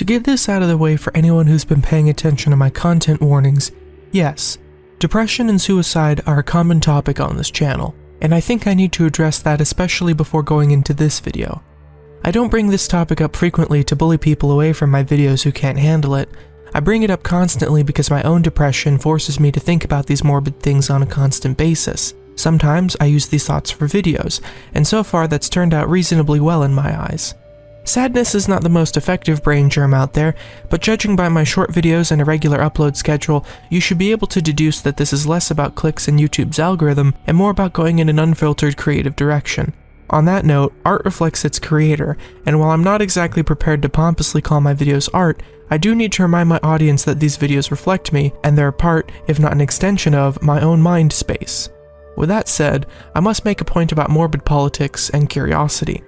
To get this out of the way for anyone who's been paying attention to my content warnings, yes, depression and suicide are a common topic on this channel, and I think I need to address that especially before going into this video. I don't bring this topic up frequently to bully people away from my videos who can't handle it, I bring it up constantly because my own depression forces me to think about these morbid things on a constant basis. Sometimes I use these thoughts for videos, and so far that's turned out reasonably well in my eyes. Sadness is not the most effective brain germ out there, but judging by my short videos and irregular upload schedule, you should be able to deduce that this is less about clicks and YouTube's algorithm and more about going in an unfiltered creative direction. On that note, art reflects its creator, and while I'm not exactly prepared to pompously call my videos art, I do need to remind my audience that these videos reflect me, and they're a part, if not an extension of, my own mind space. With that said, I must make a point about morbid politics and curiosity.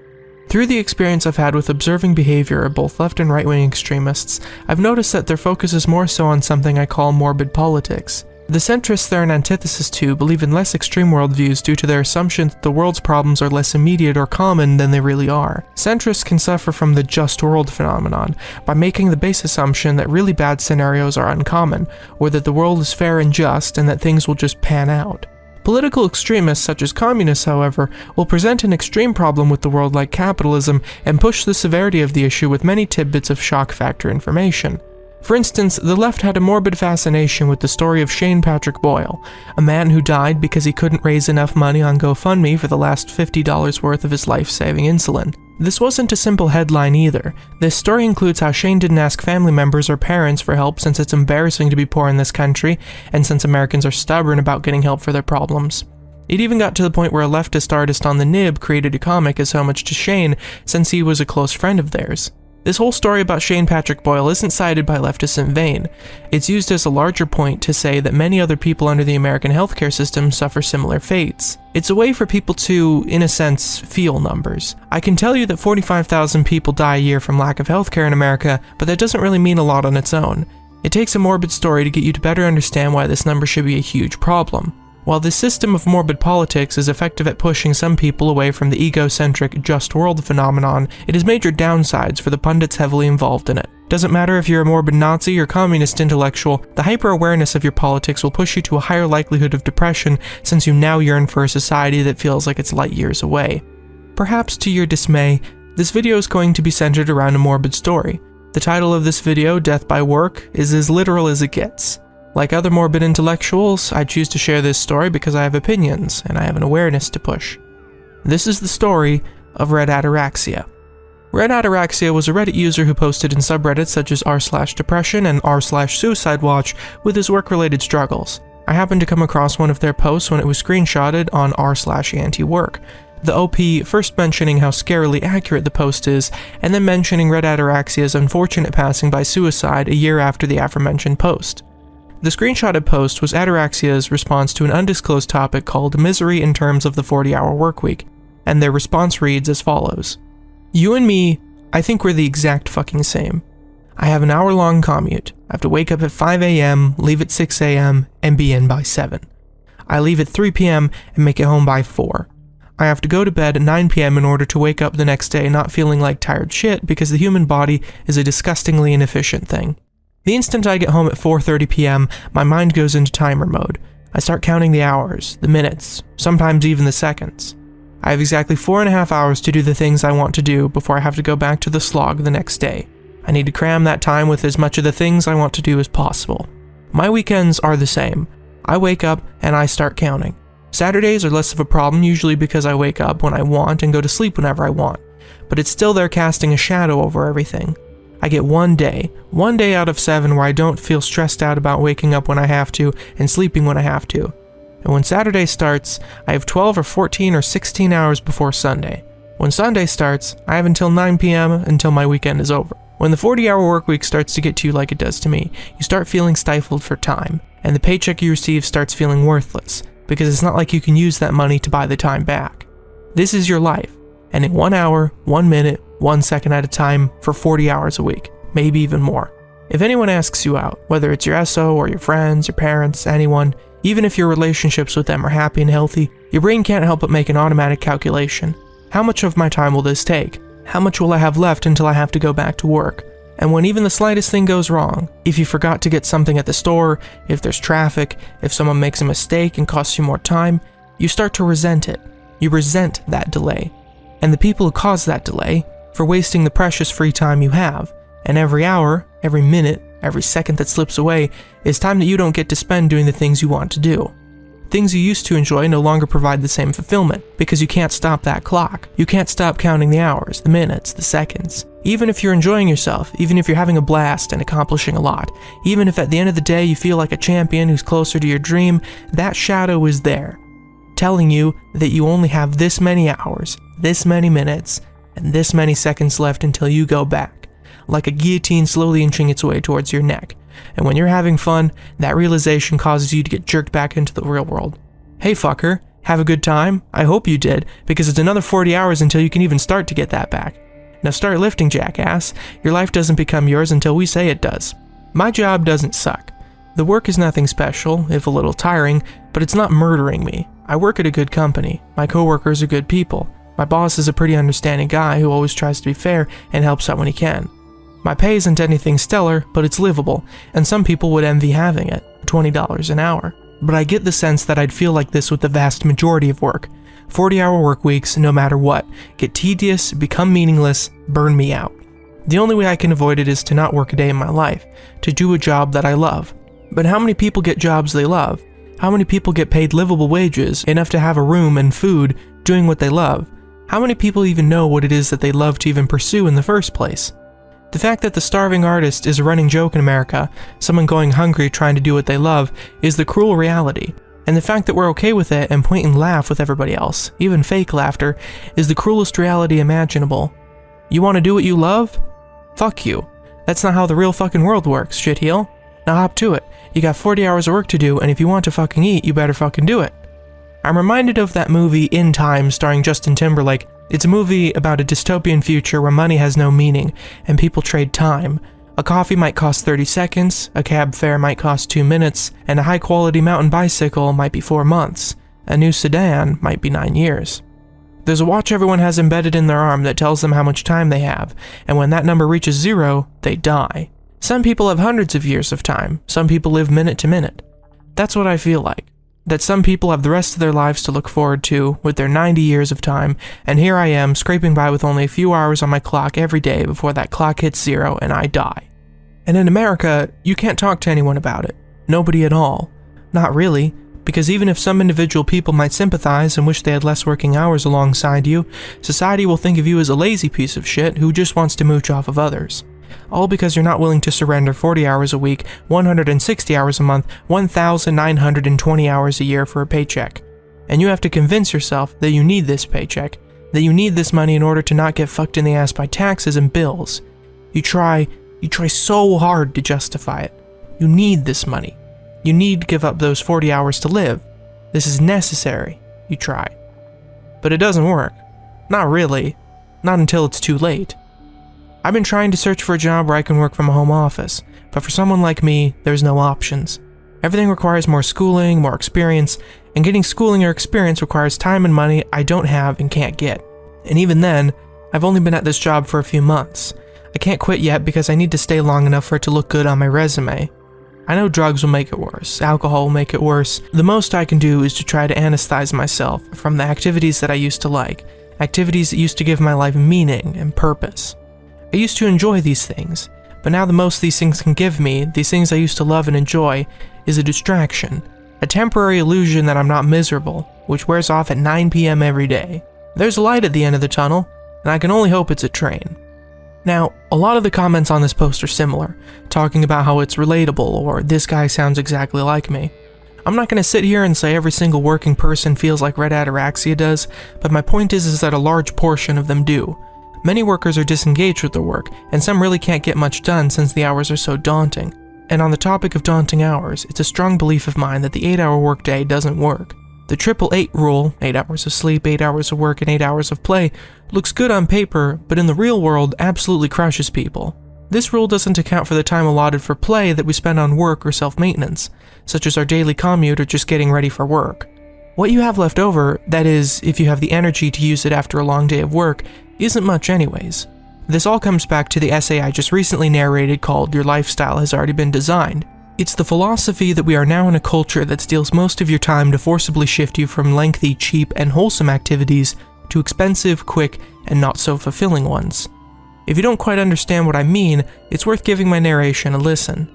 Through the experience I've had with observing behavior of both left and right wing extremists, I've noticed that their focus is more so on something I call morbid politics. The centrists they're an antithesis to believe in less extreme worldviews due to their assumption that the world's problems are less immediate or common than they really are. Centrists can suffer from the just world phenomenon by making the base assumption that really bad scenarios are uncommon, or that the world is fair and just and that things will just pan out. Political extremists such as communists, however, will present an extreme problem with the world like capitalism and push the severity of the issue with many tidbits of shock factor information. For instance, the left had a morbid fascination with the story of Shane Patrick Boyle, a man who died because he couldn't raise enough money on GoFundMe for the last $50 worth of his life-saving insulin. This wasn't a simple headline either. This story includes how Shane didn't ask family members or parents for help since it's embarrassing to be poor in this country, and since Americans are stubborn about getting help for their problems. It even got to the point where a leftist artist on the nib created a comic as homage to Shane since he was a close friend of theirs. This whole story about Shane Patrick Boyle isn't cited by leftists in vain. It's used as a larger point to say that many other people under the American healthcare system suffer similar fates. It's a way for people to, in a sense, feel numbers. I can tell you that 45,000 people die a year from lack of healthcare in America, but that doesn't really mean a lot on its own. It takes a morbid story to get you to better understand why this number should be a huge problem. While this system of morbid politics is effective at pushing some people away from the egocentric just world phenomenon, it has major downsides for the pundits heavily involved in it. Doesn't matter if you're a morbid Nazi or communist intellectual, the hyper-awareness of your politics will push you to a higher likelihood of depression since you now yearn for a society that feels like it's light years away. Perhaps to your dismay, this video is going to be centered around a morbid story. The title of this video, Death by Work, is as literal as it gets. Like other morbid intellectuals, I choose to share this story because I have opinions and I have an awareness to push. This is the story of Red Ataraxia. Red Ataraxia was a Reddit user who posted in subreddits such as r slash depression and r slash suicide watch with his work-related struggles. I happened to come across one of their posts when it was screenshotted on r slash anti-work. The OP first mentioning how scarily accurate the post is, and then mentioning Red Ataraxia's unfortunate passing by suicide a year after the aforementioned post. The screenshotted post was Ataraxia's response to an undisclosed topic called Misery in Terms of the 40 Hour Workweek, and their response reads as follows You and me, I think we're the exact fucking same. I have an hour long commute. I have to wake up at 5 a.m., leave at 6 a.m., and be in by 7. I leave at 3 p.m. and make it home by 4. I have to go to bed at 9 p.m. in order to wake up the next day not feeling like tired shit because the human body is a disgustingly inefficient thing. The instant I get home at 4.30 p.m., my mind goes into timer mode. I start counting the hours, the minutes, sometimes even the seconds. I have exactly four and a half hours to do the things I want to do before I have to go back to the slog the next day. I need to cram that time with as much of the things I want to do as possible. My weekends are the same. I wake up and I start counting. Saturdays are less of a problem usually because I wake up when I want and go to sleep whenever I want, but it's still there casting a shadow over everything. I get one day, one day out of seven where I don't feel stressed out about waking up when I have to and sleeping when I have to. And when Saturday starts, I have 12 or 14 or 16 hours before Sunday. When Sunday starts, I have until 9 p.m. until my weekend is over. When the 40 hour work week starts to get to you like it does to me, you start feeling stifled for time, and the paycheck you receive starts feeling worthless, because it's not like you can use that money to buy the time back. This is your life, and in one hour, one minute, one second at a time for 40 hours a week, maybe even more. If anyone asks you out, whether it's your SO or your friends, your parents, anyone, even if your relationships with them are happy and healthy, your brain can't help but make an automatic calculation. How much of my time will this take? How much will I have left until I have to go back to work? And when even the slightest thing goes wrong, if you forgot to get something at the store, if there's traffic, if someone makes a mistake and costs you more time, you start to resent it. You resent that delay. And the people who cause that delay for wasting the precious free time you have. And every hour, every minute, every second that slips away is time that you don't get to spend doing the things you want to do. Things you used to enjoy no longer provide the same fulfillment because you can't stop that clock. You can't stop counting the hours, the minutes, the seconds. Even if you're enjoying yourself, even if you're having a blast and accomplishing a lot, even if at the end of the day you feel like a champion who's closer to your dream, that shadow is there, telling you that you only have this many hours, this many minutes, and this many seconds left until you go back, like a guillotine slowly inching its way towards your neck. And when you're having fun, that realization causes you to get jerked back into the real world. Hey fucker, have a good time? I hope you did, because it's another 40 hours until you can even start to get that back. Now start lifting, jackass. Your life doesn't become yours until we say it does. My job doesn't suck. The work is nothing special, if a little tiring, but it's not murdering me. I work at a good company. My coworkers are good people. My boss is a pretty understanding guy who always tries to be fair and helps out when he can. My pay isn't anything stellar, but it's livable, and some people would envy having it $20 an hour. But I get the sense that I'd feel like this with the vast majority of work. 40 hour work weeks, no matter what, get tedious, become meaningless, burn me out. The only way I can avoid it is to not work a day in my life, to do a job that I love. But how many people get jobs they love? How many people get paid livable wages, enough to have a room and food, doing what they love? How many people even know what it is that they love to even pursue in the first place? The fact that the starving artist is a running joke in America, someone going hungry trying to do what they love, is the cruel reality. And the fact that we're okay with it and point and laugh with everybody else, even fake laughter, is the cruelest reality imaginable. You want to do what you love? Fuck you. That's not how the real fucking world works, shitheel. Now hop to it. You got 40 hours of work to do, and if you want to fucking eat, you better fucking do it. I'm reminded of that movie In Time starring Justin Timberlake. It's a movie about a dystopian future where money has no meaning and people trade time. A coffee might cost 30 seconds, a cab fare might cost 2 minutes, and a high quality mountain bicycle might be 4 months. A new sedan might be 9 years. There's a watch everyone has embedded in their arm that tells them how much time they have, and when that number reaches zero, they die. Some people have hundreds of years of time, some people live minute to minute. That's what I feel like that some people have the rest of their lives to look forward to with their 90 years of time, and here I am scraping by with only a few hours on my clock every day before that clock hits zero and I die. And in America, you can't talk to anyone about it. Nobody at all. Not really, because even if some individual people might sympathize and wish they had less working hours alongside you, society will think of you as a lazy piece of shit who just wants to mooch off of others all because you're not willing to surrender 40 hours a week, 160 hours a month, 1,920 hours a year for a paycheck. And you have to convince yourself that you need this paycheck, that you need this money in order to not get fucked in the ass by taxes and bills. You try, you try so hard to justify it. You need this money. You need to give up those 40 hours to live. This is necessary. You try. But it doesn't work. Not really. Not until it's too late. I've been trying to search for a job where I can work from a home office, but for someone like me, there's no options. Everything requires more schooling, more experience, and getting schooling or experience requires time and money I don't have and can't get. And even then, I've only been at this job for a few months. I can't quit yet because I need to stay long enough for it to look good on my resume. I know drugs will make it worse, alcohol will make it worse. The most I can do is to try to anesthetize myself from the activities that I used to like, activities that used to give my life meaning and purpose. I used to enjoy these things, but now the most these things can give me, these things I used to love and enjoy, is a distraction. A temporary illusion that I'm not miserable, which wears off at 9 p.m. every day. There's a light at the end of the tunnel, and I can only hope it's a train. Now, a lot of the comments on this post are similar, talking about how it's relatable or this guy sounds exactly like me. I'm not going to sit here and say every single working person feels like Red Ataraxia does, but my point is, is that a large portion of them do, Many workers are disengaged with their work, and some really can't get much done since the hours are so daunting. And on the topic of daunting hours, it's a strong belief of mine that the 8 hour workday doesn't work. The triple eight rule, 8 hours of sleep, 8 hours of work, and 8 hours of play, looks good on paper, but in the real world absolutely crushes people. This rule doesn't account for the time allotted for play that we spend on work or self-maintenance, such as our daily commute or just getting ready for work. What you have left over, that is, if you have the energy to use it after a long day of work, isn't much anyways. This all comes back to the essay I just recently narrated called Your Lifestyle Has Already Been Designed. It's the philosophy that we are now in a culture that steals most of your time to forcibly shift you from lengthy, cheap, and wholesome activities to expensive, quick, and not so fulfilling ones. If you don't quite understand what I mean, it's worth giving my narration a listen.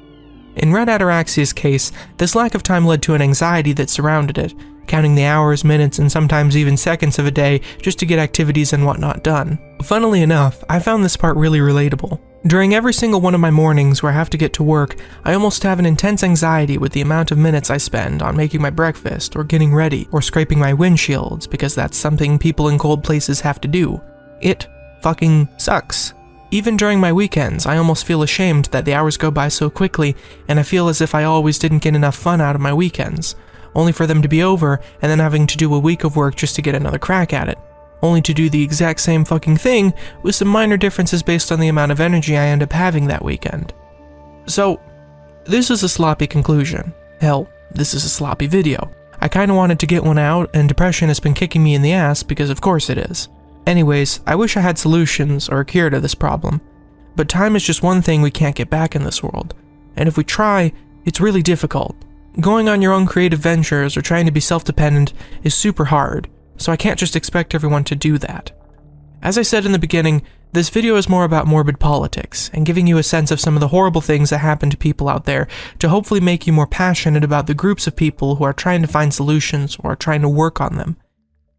In Red Ataraxia's case, this lack of time led to an anxiety that surrounded it, counting the hours, minutes, and sometimes even seconds of a day just to get activities and whatnot done. Funnily enough, I found this part really relatable. During every single one of my mornings where I have to get to work, I almost have an intense anxiety with the amount of minutes I spend on making my breakfast, or getting ready, or scraping my windshields, because that's something people in cold places have to do. It fucking sucks. Even during my weekends, I almost feel ashamed that the hours go by so quickly, and I feel as if I always didn't get enough fun out of my weekends, only for them to be over and then having to do a week of work just to get another crack at it. Only to do the exact same fucking thing with some minor differences based on the amount of energy I end up having that weekend. So, this is a sloppy conclusion. Hell, this is a sloppy video. I kinda wanted to get one out, and depression has been kicking me in the ass because of course it is. Anyways, I wish I had solutions or a cure to this problem. But time is just one thing we can't get back in this world. And if we try, it's really difficult. Going on your own creative ventures or trying to be self-dependent is super hard, so I can't just expect everyone to do that. As I said in the beginning, this video is more about morbid politics, and giving you a sense of some of the horrible things that happen to people out there to hopefully make you more passionate about the groups of people who are trying to find solutions or are trying to work on them.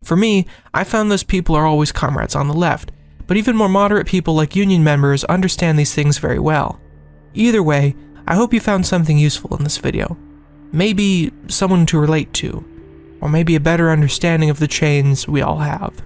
For me, I found those people are always comrades on the left, but even more moderate people like union members understand these things very well. Either way, I hope you found something useful in this video. Maybe someone to relate to, or maybe a better understanding of the chains we all have.